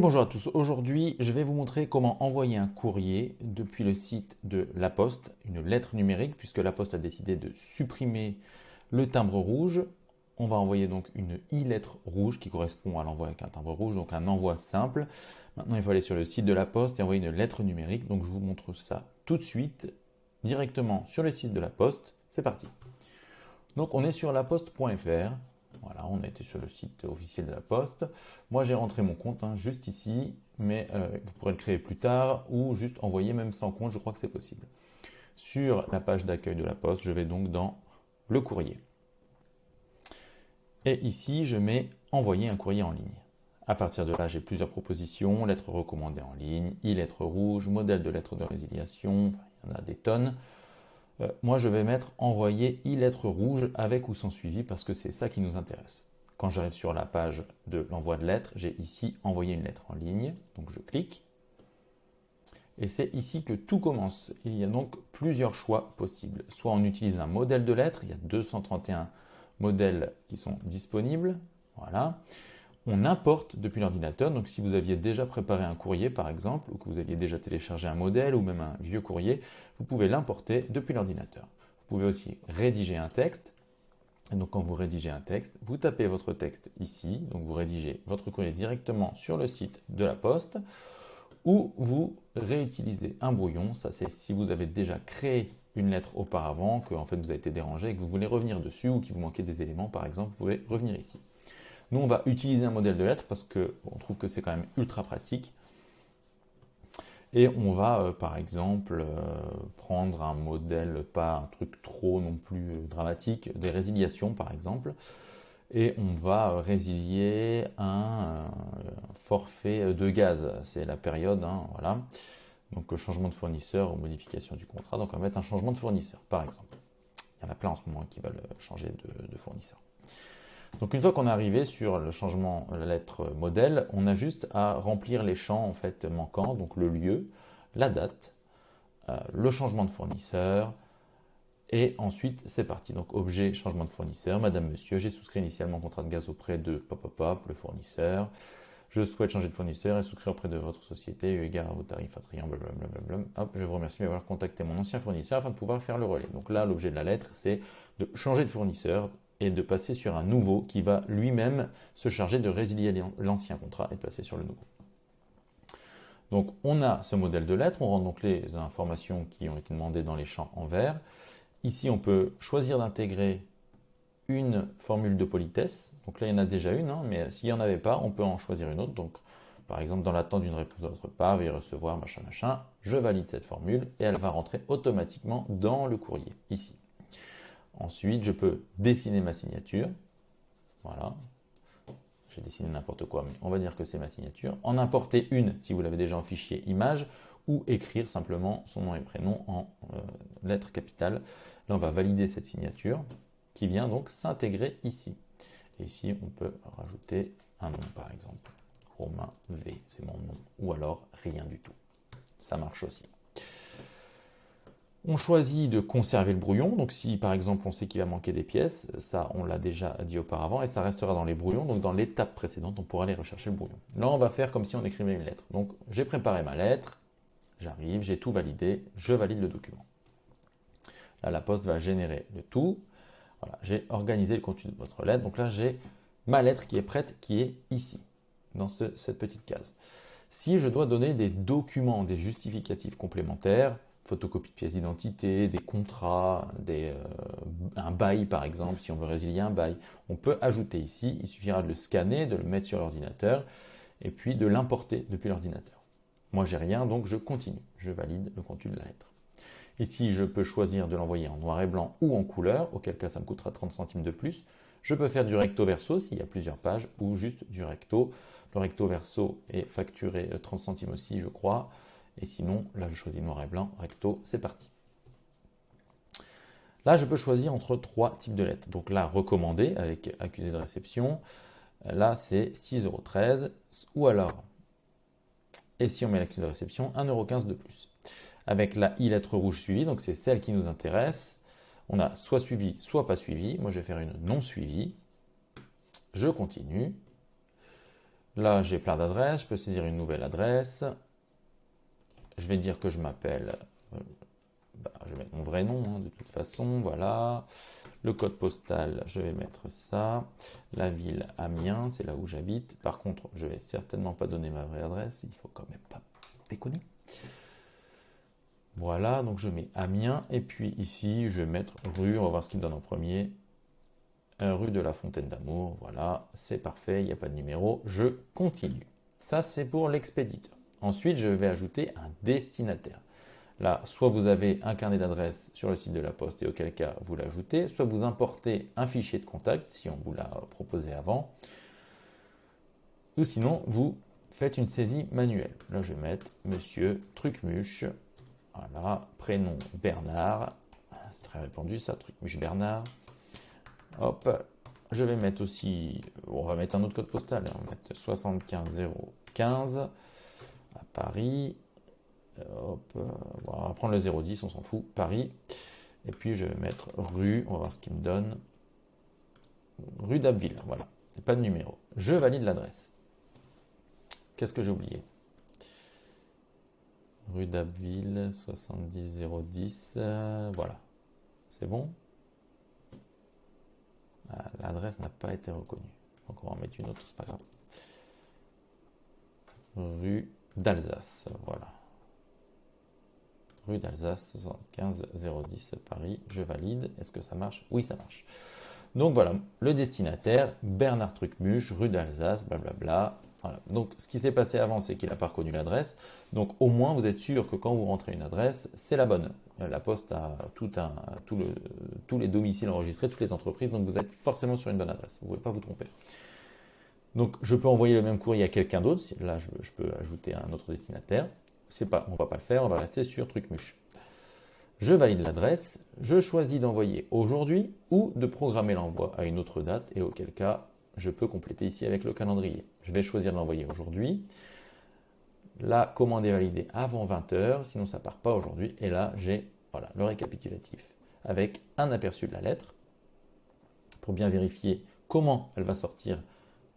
Bonjour à tous, aujourd'hui je vais vous montrer comment envoyer un courrier depuis le site de La Poste, une lettre numérique puisque La Poste a décidé de supprimer le timbre rouge. On va envoyer donc une e-lettre rouge qui correspond à l'envoi avec un timbre rouge, donc un envoi simple. Maintenant il faut aller sur le site de La Poste et envoyer une lettre numérique, donc je vous montre ça tout de suite directement sur le site de La Poste. C'est parti. Donc on est sur laposte.fr, voilà, on a été sur le site officiel de la Poste. Moi, j'ai rentré mon compte hein, juste ici, mais euh, vous pourrez le créer plus tard ou juste envoyer même sans compte, je crois que c'est possible. Sur la page d'accueil de la Poste, je vais donc dans le courrier. Et ici, je mets envoyer un courrier en ligne. À partir de là, j'ai plusieurs propositions, lettres recommandées en ligne, e-lettre rouge, modèle de lettre de résiliation, il y en a des tonnes. Euh, moi je vais mettre envoyer e-lettre rouge avec ou sans suivi parce que c'est ça qui nous intéresse. Quand j'arrive sur la page de l'envoi de lettres, j'ai ici envoyer une lettre en ligne, donc je clique. Et c'est ici que tout commence. Il y a donc plusieurs choix possibles. Soit on utilise un modèle de lettre, il y a 231 modèles qui sont disponibles. Voilà on importe depuis l'ordinateur. Donc si vous aviez déjà préparé un courrier par exemple, ou que vous aviez déjà téléchargé un modèle ou même un vieux courrier, vous pouvez l'importer depuis l'ordinateur. Vous pouvez aussi rédiger un texte. donc quand vous rédigez un texte, vous tapez votre texte ici, donc vous rédigez votre courrier directement sur le site de la poste, ou vous réutilisez un brouillon, ça c'est si vous avez déjà créé une lettre auparavant, que en fait vous avez été dérangé et que vous voulez revenir dessus ou qu'il vous manquait des éléments par exemple, vous pouvez revenir ici. Nous, on va utiliser un modèle de lettre parce qu'on trouve que c'est quand même ultra pratique. Et on va, euh, par exemple, euh, prendre un modèle, pas un truc trop non plus euh, dramatique, des résiliations, par exemple. Et on va résilier un forfait de gaz. C'est la période, hein, voilà. Donc changement de fournisseur ou modification du contrat. Donc on va mettre un changement de fournisseur, par exemple. Il y en a plein en ce moment qui veulent changer de fournisseur. Donc une fois qu'on est arrivé sur le changement, la lettre modèle, on a juste à remplir les champs en fait manquants, donc le lieu, la date, euh, le changement de fournisseur, et ensuite c'est parti. Donc objet, changement de fournisseur, madame, monsieur, j'ai souscrit initialement contrat de gaz auprès de pop, le fournisseur, je souhaite changer de fournisseur et souscrire auprès de votre société eu égard à vos tarifs attrayants, blablabla. Je vous remercie d'avoir contacté mon ancien fournisseur afin de pouvoir faire le relais. Donc là, l'objet de la lettre, c'est de changer de fournisseur et de passer sur un nouveau qui va lui-même se charger de résilier l'ancien contrat et de passer sur le nouveau. Donc on a ce modèle de lettre, on rentre donc les informations qui ont été demandées dans les champs en vert. Ici on peut choisir d'intégrer une formule de politesse. Donc là il y en a déjà une, hein, mais s'il n'y en avait pas, on peut en choisir une autre. Donc par exemple dans l'attente d'une réponse de votre part, veuillez recevoir machin machin, je valide cette formule et elle va rentrer automatiquement dans le courrier, ici. Ensuite, je peux dessiner ma signature. Voilà. J'ai dessiné n'importe quoi, mais on va dire que c'est ma signature. En importer une si vous l'avez déjà en fichier image ou écrire simplement son nom et prénom en euh, lettres capitales. Là, on va valider cette signature qui vient donc s'intégrer ici. Et ici, on peut rajouter un nom, par exemple. Romain V, c'est mon nom. Ou alors rien du tout. Ça marche aussi. On choisit de conserver le brouillon, donc si par exemple on sait qu'il va manquer des pièces, ça on l'a déjà dit auparavant, et ça restera dans les brouillons, donc dans l'étape précédente on pourra aller rechercher le brouillon. Là on va faire comme si on écrivait une lettre. Donc j'ai préparé ma lettre, j'arrive, j'ai tout validé, je valide le document. Là la poste va générer le tout, voilà, j'ai organisé le contenu de votre lettre, donc là j'ai ma lettre qui est prête, qui est ici, dans cette petite case. Si je dois donner des documents, des justificatifs complémentaires, photocopie de pièces d'identité, des contrats, euh, un bail par exemple, si on veut résilier un bail. On peut ajouter ici, il suffira de le scanner, de le mettre sur l'ordinateur et puis de l'importer depuis l'ordinateur. Moi j'ai rien donc je continue, je valide le contenu de la lettre. Ici je peux choisir de l'envoyer en noir et blanc ou en couleur, auquel cas ça me coûtera 30 centimes de plus. Je peux faire du recto verso s'il y a plusieurs pages ou juste du recto. Le recto verso est facturé 30 centimes aussi je crois. Et sinon, là, je choisis noir et blanc, recto, c'est parti. Là, je peux choisir entre trois types de lettres. Donc là, recommandé avec accusé de réception. Là, c'est 6,13€ ou alors, et si on met l'accusé de réception, 1,15€ de plus. Avec la i-lettre rouge suivie, donc c'est celle qui nous intéresse. On a soit suivi, soit pas suivi. Moi, je vais faire une non suivie. Je continue. là, j'ai plein d'adresses. Je peux saisir une nouvelle adresse. Je vais dire que je m'appelle... Euh, bah, je vais mettre mon vrai nom, hein, de toute façon. Voilà. Le code postal, je vais mettre ça. La ville Amiens, c'est là où j'habite. Par contre, je vais certainement pas donner ma vraie adresse. Il faut quand même pas déconner. Voilà, donc je mets Amiens. Et puis ici, je vais mettre rue. On va voir ce qu'il me donne en premier. Rue de la Fontaine d'Amour. Voilà, c'est parfait. Il n'y a pas de numéro. Je continue. Ça, c'est pour l'expéditeur. Ensuite, je vais ajouter un destinataire. Là, soit vous avez un carnet d'adresses sur le site de la Poste et auquel cas vous l'ajoutez, soit vous importez un fichier de contact si on vous l'a proposé avant, ou sinon vous faites une saisie manuelle. Là, je vais mettre Monsieur Trucmuche, voilà, prénom Bernard, c'est très répandu ça, Trucmuche Bernard. Hop, je vais mettre aussi, on va mettre un autre code postal, hein. on va mettre 75015 Paris. Hop, euh, on va prendre le 010, on s'en fout, Paris. Et puis je vais mettre rue, on va voir ce qu'il me donne. Rue d'Abbeville, voilà. pas de numéro. Je valide l'adresse. Qu'est-ce que j'ai oublié? Rue d'Abbeville, 70010, euh, voilà. C'est bon? Ah, L'adresse n'a pas été reconnue. Donc on va en mettre une autre, c'est pas grave. Rue d'Alsace, voilà rue d'Alsace, 75 010 Paris. Je valide. Est-ce que ça marche? Oui, ça marche. Donc voilà, le destinataire, Bernard Trucmuche, rue d'Alsace, blablabla. Voilà. Donc ce qui s'est passé avant, c'est qu'il n'a pas reconnu l'adresse. Donc au moins, vous êtes sûr que quand vous rentrez une adresse, c'est la bonne. La Poste a tout un, tout le, tous les domiciles enregistrés, toutes les entreprises, donc vous êtes forcément sur une bonne adresse. Vous ne pouvez pas vous tromper. Donc je peux envoyer le même courrier à quelqu'un d'autre. Là, je, peux ajouter un autre destinataire on ne va pas le faire, on va rester sur Trucmuche. Je valide l'adresse, je choisis d'envoyer aujourd'hui ou de programmer l'envoi à une autre date et auquel cas je peux compléter ici avec le calendrier. Je vais choisir de l'envoyer aujourd'hui. La commande est validée avant 20h, sinon ça ne part pas aujourd'hui. Et là, j'ai voilà, le récapitulatif avec un aperçu de la lettre pour bien vérifier comment elle va sortir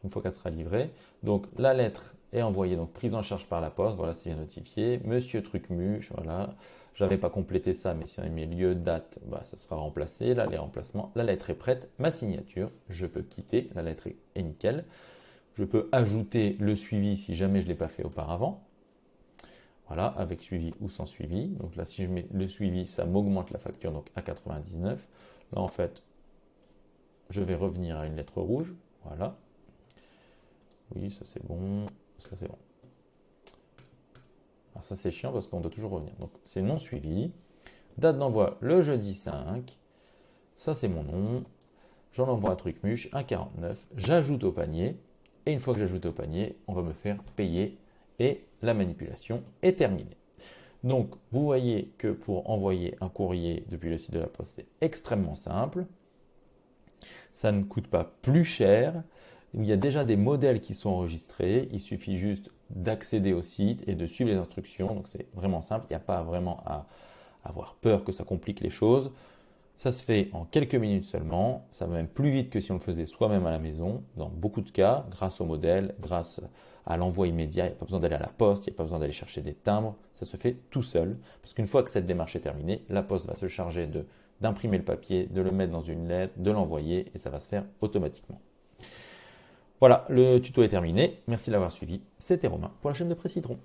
une fois qu'elle sera livrée. Donc la lettre est envoyée, donc prise en charge par la poste, voilà c'est bien notifié. Monsieur Trucmuche, voilà, j'avais pas complété ça, mais si on mis lieu, date, bah, ça sera remplacé. Là les remplacements, la lettre est prête, ma signature, je peux quitter, la lettre est nickel. Je peux ajouter le suivi si jamais je ne l'ai pas fait auparavant. Voilà, avec suivi ou sans suivi. Donc là, si je mets le suivi, ça m'augmente la facture donc à 99. Là, en fait, je vais revenir à une lettre rouge. Voilà, oui, ça c'est bon. Ça c'est bon. Alors ça c'est chiant parce qu'on doit toujours revenir. Donc c'est non suivi. Date d'envoi le jeudi 5. Ça c'est mon nom. J'en envoie un truc muche, 1,49. J'ajoute au panier. Et une fois que j'ajoute au panier, on va me faire payer. Et la manipulation est terminée. Donc, vous voyez que pour envoyer un courrier depuis le site de la Poste, c'est extrêmement simple. Ça ne coûte pas plus cher. Il y a déjà des modèles qui sont enregistrés. Il suffit juste d'accéder au site et de suivre les instructions. Donc c'est vraiment simple. Il n'y a pas vraiment à avoir peur que ça complique les choses. Ça se fait en quelques minutes seulement. Ça va même plus vite que si on le faisait soi-même à la maison. Dans beaucoup de cas, grâce au modèle, grâce à l'envoi immédiat, il n'y a pas besoin d'aller à la poste, il n'y a pas besoin d'aller chercher des timbres. Ça se fait tout seul. Parce qu'une fois que cette démarche est terminée, la poste va se charger d'imprimer le papier, de le mettre dans une lettre, de l'envoyer et ça va se faire automatiquement. Voilà, le tuto est terminé. Merci de l'avoir suivi. C'était Romain pour la chaîne de Précitron.